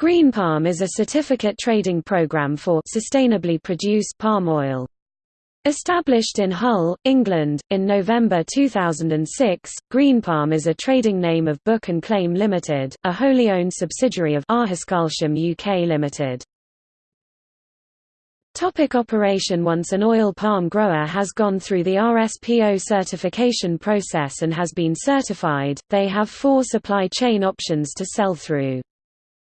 Green Palm is a certificate trading program for sustainably produced palm oil. Established in Hull, England, in November 2006, Green Palm is a trading name of Book and Claim Limited, a wholly owned subsidiary of AarhusKarlshamn UK Limited. Topic operation Once an oil palm grower has gone through the RSPO certification process and has been certified, they have four supply chain options to sell through.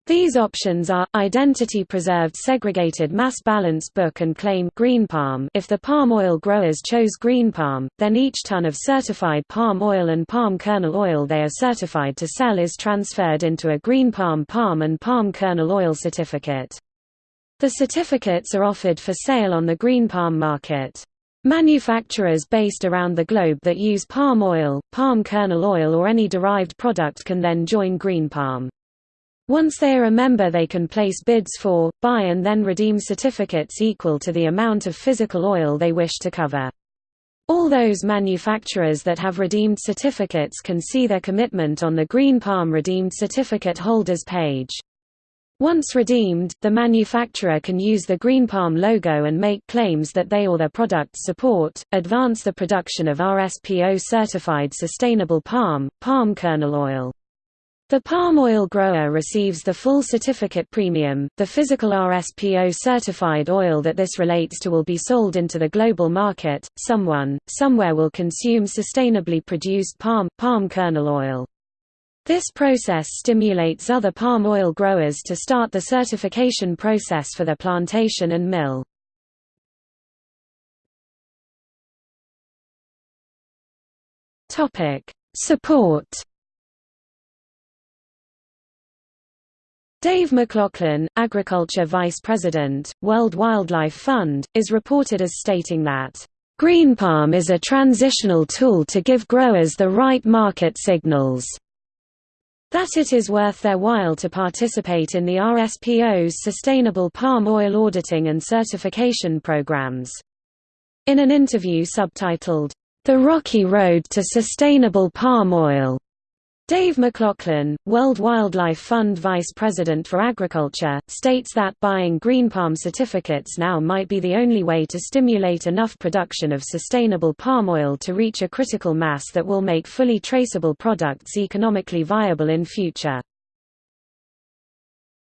These options are, identity-preserved segregated mass balance book and claim green palm if the palm oil growers chose green palm, then each ton of certified palm oil and palm kernel oil they are certified to sell is transferred into a green palm palm and palm kernel oil certificate. The certificates are offered for sale on the green palm market. Manufacturers based around the globe that use palm oil, palm kernel oil or any derived product can then join green palm. Once they are a member they can place bids for, buy and then redeem certificates equal to the amount of physical oil they wish to cover. All those manufacturers that have redeemed certificates can see their commitment on the Green Palm Redeemed Certificate Holders page. Once redeemed, the manufacturer can use the Green Palm logo and make claims that they or their products support, advance the production of RSPO certified sustainable palm, palm kernel oil. The palm oil grower receives the full certificate premium. The physical RSPO certified oil that this relates to will be sold into the global market. Someone, somewhere will consume sustainably produced palm, palm kernel oil. This process stimulates other palm oil growers to start the certification process for their plantation and mill. Support Dave McLaughlin, Agriculture Vice President, World Wildlife Fund, is reported as stating that, "...green palm is a transitional tool to give growers the right market signals." that it is worth their while to participate in the RSPO's sustainable palm oil auditing and certification programs. In an interview subtitled, The Rocky Road to Sustainable Palm Oil, Dave McLaughlin, World Wildlife Fund Vice President for Agriculture, states that buying green palm certificates now might be the only way to stimulate enough production of sustainable palm oil to reach a critical mass that will make fully traceable products economically viable in future.